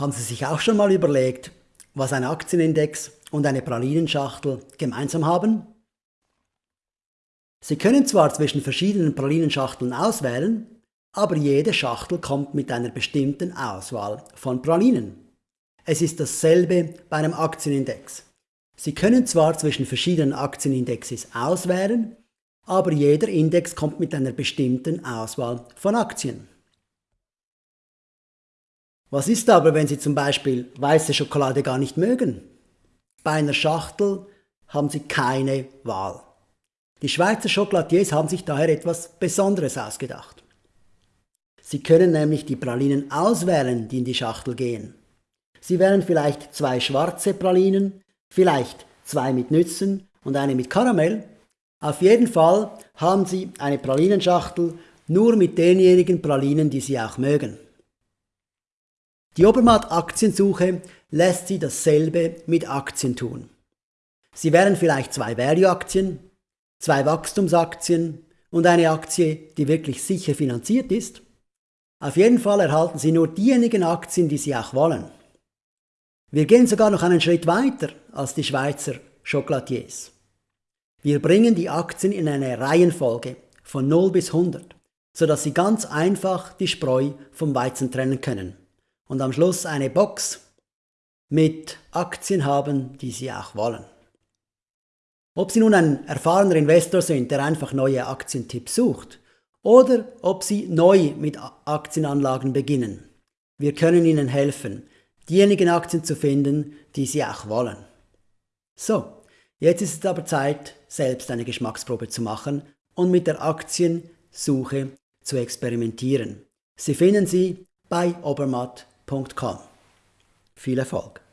Haben Sie sich auch schon mal überlegt, was ein Aktienindex und eine Pralinenschachtel gemeinsam haben? Sie können zwar zwischen verschiedenen Pralinenschachteln auswählen, aber jede Schachtel kommt mit einer bestimmten Auswahl von Pralinen. Es ist dasselbe bei einem Aktienindex. Sie können zwar zwischen verschiedenen Aktienindexes auswählen, aber jeder Index kommt mit einer bestimmten Auswahl von Aktien. Was ist aber, wenn Sie zum Beispiel weiße Schokolade gar nicht mögen? Bei einer Schachtel haben Sie keine Wahl. Die Schweizer Schokoladiers haben sich daher etwas Besonderes ausgedacht. Sie können nämlich die Pralinen auswählen, die in die Schachtel gehen. Sie wählen vielleicht zwei schwarze Pralinen, vielleicht zwei mit Nüssen und eine mit Karamell. Auf jeden Fall haben Sie eine Pralinenschachtel nur mit denjenigen Pralinen, die Sie auch mögen. Die Obermatt Aktiensuche lässt Sie dasselbe mit Aktien tun. Sie wählen vielleicht zwei Value-Aktien, zwei Wachstumsaktien und eine Aktie, die wirklich sicher finanziert ist. Auf jeden Fall erhalten Sie nur diejenigen Aktien, die Sie auch wollen. Wir gehen sogar noch einen Schritt weiter als die Schweizer Chocolatiers. Wir bringen die Aktien in eine Reihenfolge von 0 bis 100, sodass Sie ganz einfach die Spreu vom Weizen trennen können und am Schluss eine Box mit Aktien haben, die Sie auch wollen. Ob Sie nun ein erfahrener Investor sind, der einfach neue Aktientipps sucht, oder ob Sie neu mit Aktienanlagen beginnen. Wir können Ihnen helfen, diejenigen Aktien zu finden, die Sie auch wollen. So, jetzt ist es aber Zeit, selbst eine Geschmacksprobe zu machen und mit der Aktiensuche zu experimentieren. Sie finden sie bei Obermatt.com. Viel Erfolg!